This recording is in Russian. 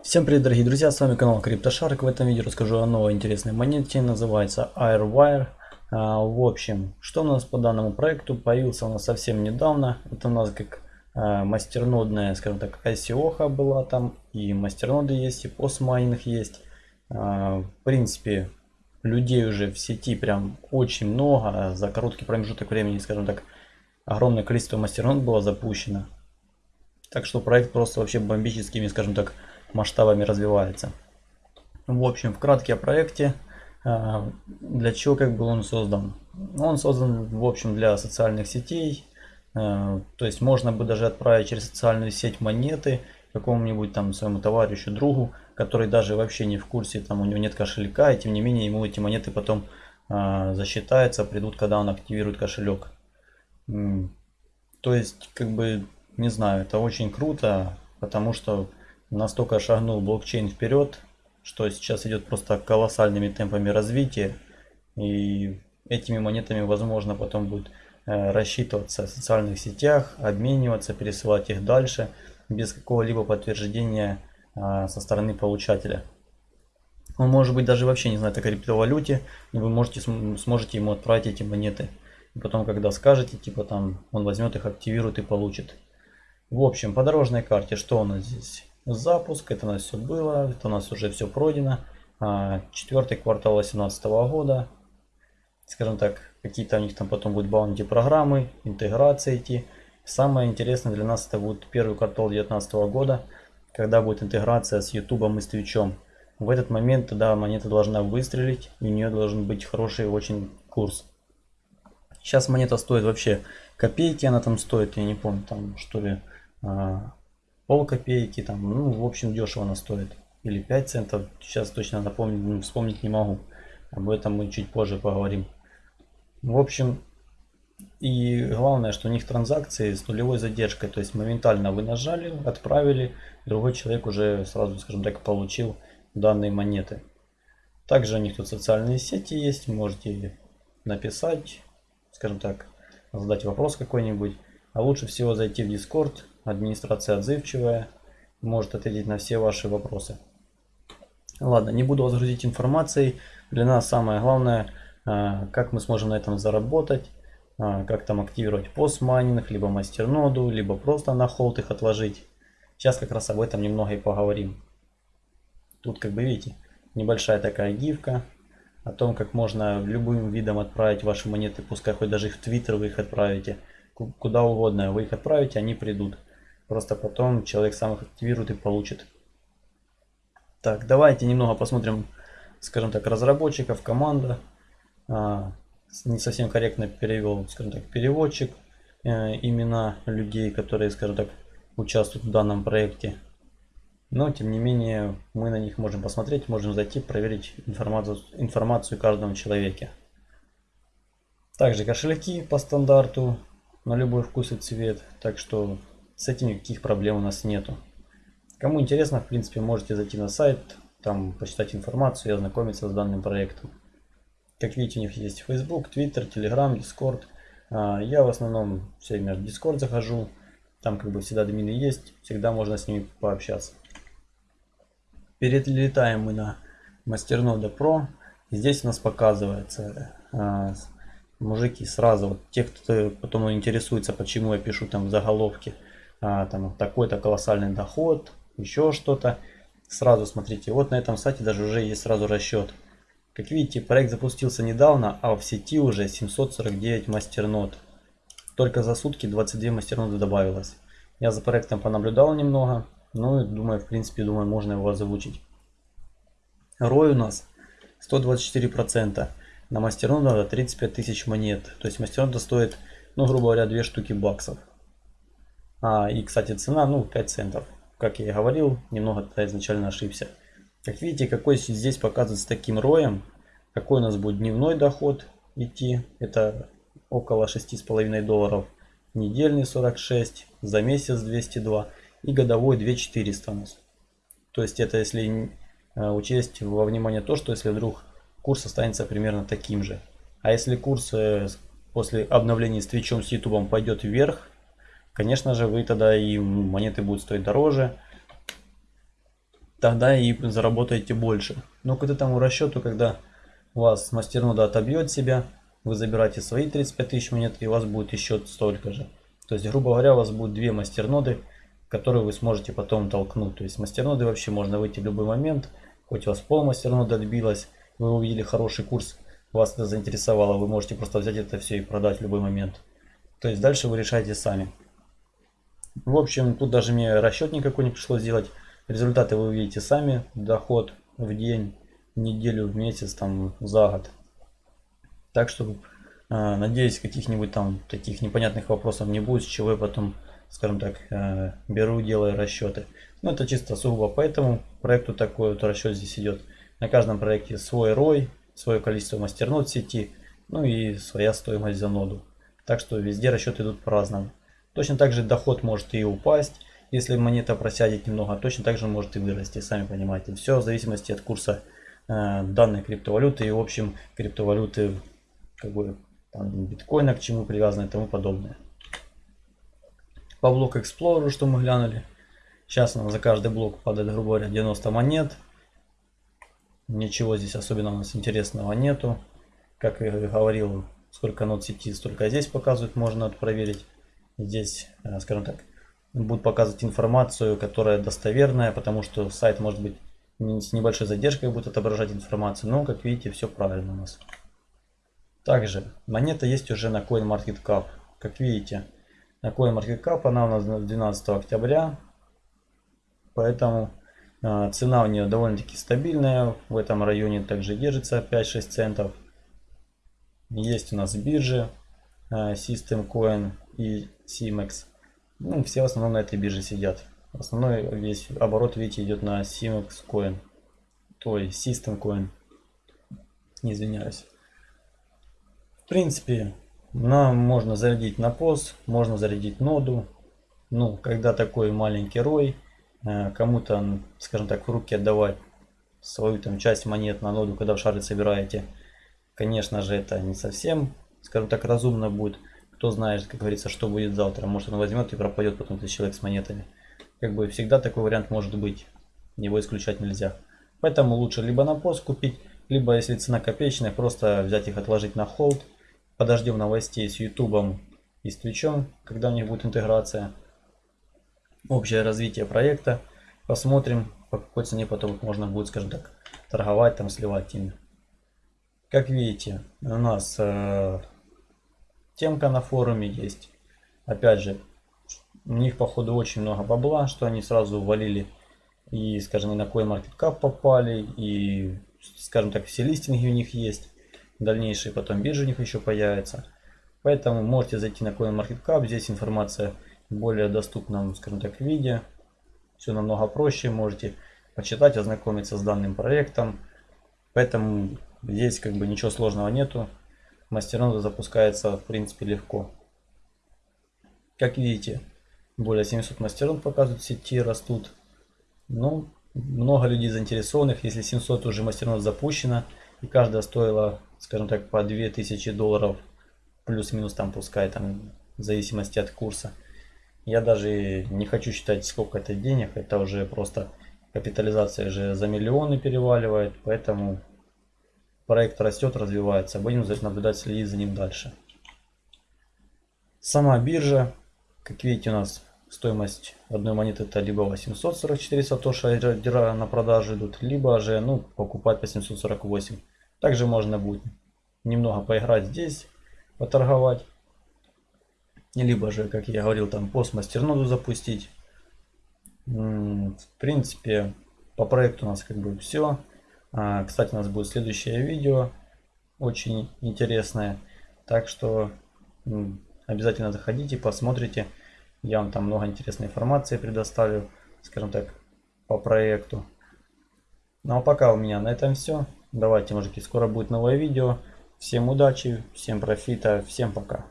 Всем привет дорогие друзья, с вами канал CryptoShark. В этом видео расскажу о новой интересной монете, называется Airwire. А, в общем, что у нас по данному проекту, появился у нас совсем недавно. Это у нас как а, мастернодная, скажем так, ICO была там, и мастерноды есть, и постмайнинг есть. А, в принципе, людей уже в сети прям очень много, за короткий промежуток времени, скажем так, огромное количество мастернод было запущено. Так что проект просто вообще бомбическими, скажем так, масштабами развивается. В общем, вкратке о проекте. А, для чего как бы он создан? Он создан, в общем, для социальных сетей. А, то есть можно бы даже отправить через социальную сеть монеты какому-нибудь там своему товарищу, другу, который даже вообще не в курсе, там у него нет кошелька, и тем не менее ему эти монеты потом а, засчитаются, придут, когда он активирует кошелек. То есть, как бы, не знаю, это очень круто, потому что настолько шагнул блокчейн вперед, что сейчас идет просто колоссальными темпами развития. И этими монетами возможно потом будет э, рассчитываться в социальных сетях, обмениваться, пересылать их дальше без какого-либо подтверждения а, со стороны получателя. Он может быть даже вообще не знает о криптовалюте, но вы можете, сможете ему отправить эти монеты. И потом, когда скажете, типа там, он возьмет их, активирует и получит. В общем, по дорожной карте, что у нас здесь? Запуск. Это у нас все было. Это у нас уже все пройдено. А, четвертый квартал 2018 года. Скажем так, какие-то у них там потом будут баунти программы, интеграция идти. Самое интересное для нас это будет первый квартал 2019 года, когда будет интеграция с YouTube и с Twitch. В этот момент тогда монета должна выстрелить, и у нее должен быть хороший очень курс. Сейчас монета стоит вообще копейки, она там стоит, я не помню, там что ли, а, пол копейки, там, ну, в общем, дешево она стоит. Или 5 центов, сейчас точно напомнить, ну, вспомнить не могу. Об этом мы чуть позже поговорим. В общем, и главное, что у них транзакции с нулевой задержкой. То есть моментально вы нажали, отправили, другой человек уже сразу, скажем так, получил данные монеты. Также у них тут социальные сети есть, можете написать, скажем так, задать вопрос какой-нибудь. А лучше всего зайти в Discord, администрация отзывчивая, может ответить на все ваши вопросы. Ладно, не буду вас грузить информацией. Для нас самое главное, а, как мы сможем на этом заработать, а, как там активировать постмайнинг, либо мастерноду, либо просто на холд их отложить. Сейчас как раз об этом немного и поговорим. Тут, как бы видите, небольшая такая гифка о том, как можно любым видом отправить ваши монеты, пускай хоть даже их в Твиттер вы их отправите, куда угодно вы их отправите, они придут. Просто потом человек сам их активирует и получит. Так, давайте немного посмотрим, скажем так, разработчиков, команда. А, не совсем корректно перевел, скажем так, переводчик. Э, имена людей, которые, скажем так, участвуют в данном проекте. Но, тем не менее, мы на них можем посмотреть, можем зайти, проверить информацию, информацию каждому человеке. Также кошельки по стандарту на любой вкус и цвет. Так что с этим никаких проблем у нас нету. Кому интересно, в принципе, можете зайти на сайт, там почитать информацию и ознакомиться с данным проектом. Как видите, у них есть Facebook, Twitter, Telegram, Discord. А, я в основном все время в Discord захожу. Там как бы всегда админы есть, всегда можно с ними пообщаться. Перелетаем мы на Masternoda Pro. Здесь у нас показывается а, мужики сразу, вот те, кто потом интересуется, почему я пишу там в заголовке – а, там такой-то колоссальный доход, еще что-то. Сразу смотрите, вот на этом сайте даже уже есть сразу расчет. Как видите, проект запустился недавно, а в сети уже 749 мастернод. Только за сутки 22 мастерноды добавилось. Я за проектом понаблюдал немного, ну и думаю, в принципе, думаю, можно его озвучить. Рой у нас 124%. На мастерноду надо 35 тысяч монет. То есть мастернода стоит, ну, грубо говоря, 2 штуки баксов. А, и, кстати, цена, ну, 5 центов. Как я и говорил, немного тогда изначально ошибся. Как видите, какой здесь показывается таким роем, какой у нас будет дневной доход идти, это около 6,5 долларов, недельный 46, за месяц 202 и годовой 2400 у нас. То есть это если э, учесть во внимание то, что если вдруг курс останется примерно таким же. А если курс э, после обновления с Твичом, с Ютубом пойдет вверх, Конечно же, вы тогда и монеты будут стоить дороже. тогда и заработаете больше. Но к этому расчету, когда у вас мастернода отобьет себя, вы забираете свои 35 тысяч монет и у вас будет еще столько же. То есть, грубо говоря, у вас будет две мастерноды, которые вы сможете потом толкнуть. То есть мастерноды вообще можно выйти в любой момент, хоть у вас пол мастерноды отбилась, вы увидели хороший курс, вас это заинтересовало, вы можете просто взять это все и продать в любой момент. То есть дальше вы решаете сами. В общем, тут даже мне расчет никакой не пришлось делать. Результаты вы увидите сами. Доход в день, в неделю, в месяц, там, за год. Так что, э, надеюсь, каких-нибудь там таких непонятных вопросов не будет, с чего я потом, скажем так, э, беру, делаю расчеты. Но это чисто сугубо по этому проекту такой вот расчет здесь идет. На каждом проекте свой ROI, свое количество мастернод сети, ну и своя стоимость за ноду. Так что везде расчеты идут по-разному. Точно так же доход может и упасть, если монета просядет немного, точно так же может и вырасти, сами понимаете. Все в зависимости от курса э, данной криптовалюты и в общем криптовалюты, как бы там, биткоина, к чему привязаны и тому подобное. По блоку Explorer, что мы глянули. Сейчас нам за каждый блок падает, грубо говоря, 90 монет. Ничего здесь особенно у нас интересного нету. Как я говорил, сколько нот сети, столько здесь показывает, можно проверить. Здесь, э, скажем так, будет показывать информацию, которая достоверная, потому что сайт может быть с небольшой задержкой будет отображать информацию, но как видите все правильно у нас. Также монета есть уже на CoinMarketCap. Как видите, на CoinMarketCap она у нас 12 октября, поэтому цена у нее довольно-таки стабильная, в этом районе также держится 5-6 центов. Есть у нас биржи э, System Coin и CMEX. Ну, все в основном на этой бирже сидят. Основной весь оборот, видите, идет на Simex Coin. То есть System Coin. Не извиняюсь. В принципе, нам можно зарядить на POS, можно зарядить ноду. Ну, когда такой маленький рой, кому-то, скажем так, в руки отдавать свою там часть монет на ноду, когда в шары собираете. Конечно же, это не совсем, скажем так, разумно будет. Кто знает, как говорится, что будет завтра. Может он возьмет и пропадет потом этот человек с монетами. Как бы всегда такой вариант может быть. Его исключать нельзя. Поэтому лучше либо на пост купить, либо если цена копеечная, просто взять их отложить на холд. Подождем новостей с ютубом и с твичом, когда у них будет интеграция. Общее развитие проекта. Посмотрим, по какой цене потом можно будет, скажем так, торговать, там сливать ими. Как видите, у нас э, темка на форуме есть. Опять же, у них походу очень много бабла, что они сразу валили и, скажем, и на CoinMarketCap попали, и, скажем так, все листинги у них есть. Дальнейшие потом биржи у них еще появятся. Поэтому можете зайти на CoinMarketCap, здесь информация более доступном, скажем так, виде. Все намного проще, можете почитать, ознакомиться с данным проектом. Поэтому здесь как бы ничего сложного нету мастернода запускается в принципе легко. Как видите, более 700 мастернод показывают сети, растут. Ну, много людей заинтересованных, если 700 уже мастернод запущено, и каждая стоила, скажем так, по 2000 долларов, плюс-минус там пускай, там, в зависимости от курса. Я даже не хочу считать, сколько это денег, это уже просто капитализация же за миллионы переваливает, поэтому Проект растет, развивается. Будем наблюдать, следить за ним дальше. Сама биржа. Как видите, у нас стоимость одной монеты это либо 844 сатоши на продажу идут, либо же ну, покупать по 748. Также можно будет немного поиграть здесь, поторговать. Либо же, как я говорил, там пост мастерноду запустить. В принципе, по проекту у нас как бы все. А, кстати, у нас будет следующее видео, очень интересное. Так что обязательно заходите, посмотрите. Я вам там много интересной информации предоставлю, скажем так, по проекту. Ну а пока у меня на этом все. Давайте, мужики, скоро будет новое видео. Всем удачи, всем профита, всем пока.